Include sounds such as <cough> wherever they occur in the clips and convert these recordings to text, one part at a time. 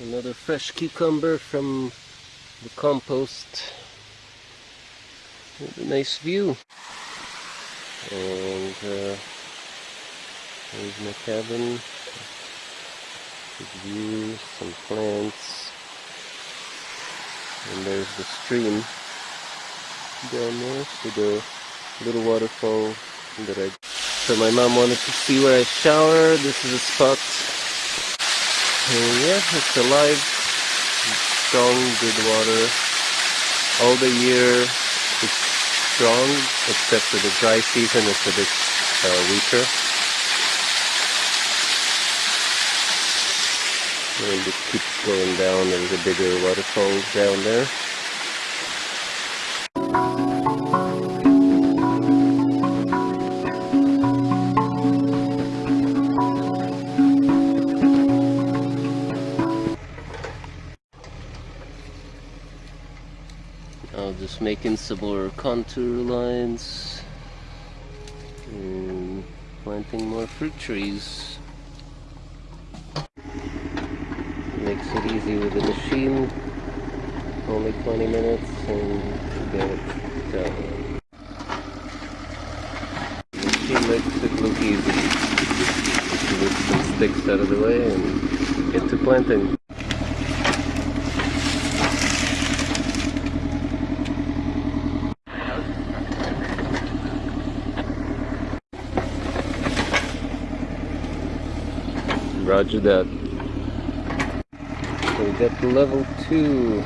Another fresh cucumber from the compost. With a nice view. And uh, there's my cabin. Good view, some plants. And there's the stream down there. So the little waterfall that I... So my mom wanted to see where I shower. This is a spot. Yeah, it's alive. Strong, good water. All the year it's strong, except for the dry season it's a bit uh, weaker. And it keeps going down. There's a bigger waterfall down there. I'll just making some more contour lines and planting more fruit trees. Makes it easy with the machine. Only 20 minutes and get it done. Machine makes it look easy. Move some sticks out of the way and get to planting. Roger that. So we got the level 2.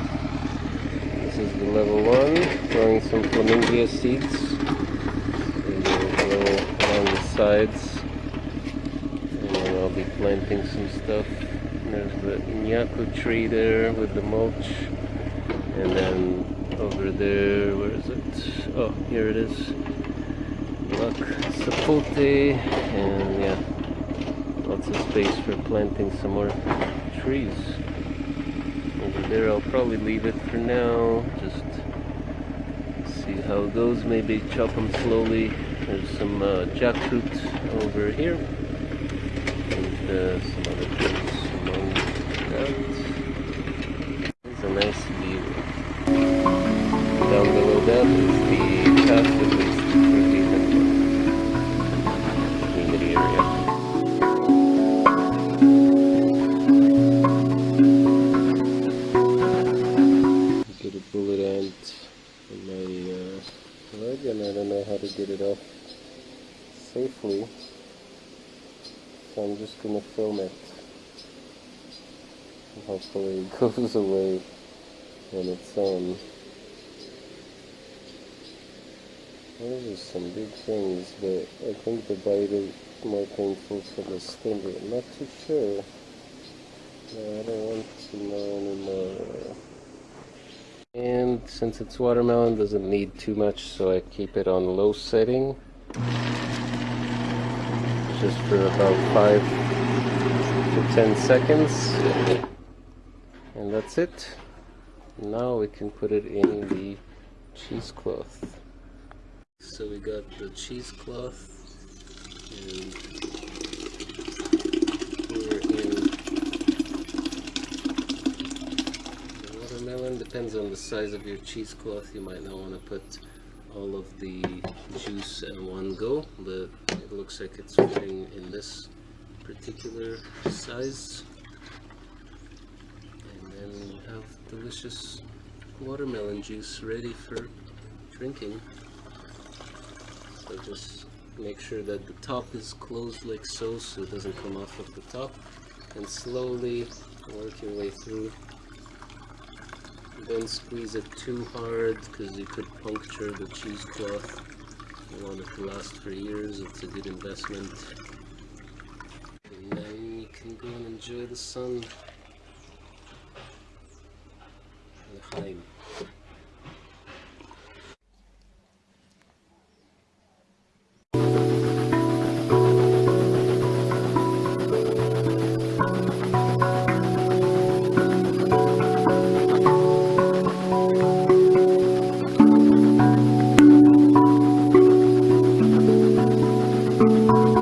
This is the level 1. Throwing some flemingia seeds. Go along the sides. And then I'll be planting some stuff. There's the Inyaku tree there with the mulch. And then over there, where is it? Oh, here it is. Look, Sapote. And yeah lots of space for planting some more trees. Over there I'll probably leave it for now, just see how it goes, maybe chop them slowly. There's some uh, jackfruit over here, and uh, some other things among that. It's a nice view. Down below that is the and uh, I don't know how to get it off safely so I'm just gonna film it. Hopefully it <laughs> goes away when it's on. Those are some big things but I think the bite is more painful for the stinger not too sure. No, I don't want to know anymore and since it's watermelon doesn't need too much so I keep it on low setting. Just for about 5 to 10 seconds. And that's it. Now we can put it in the cheesecloth. So we got the cheesecloth and depends on the size of your cheesecloth. You might not want to put all of the juice in one go but it looks like it's fitting in this particular size. And then you have delicious watermelon juice ready for drinking. So just make sure that the top is closed like so so it doesn't come off of the top. And slowly work your way through don't squeeze it too hard because you could puncture the cheesecloth. You want it to last for years, it's a good investment. And then you can go and enjoy the sun. L'chaim.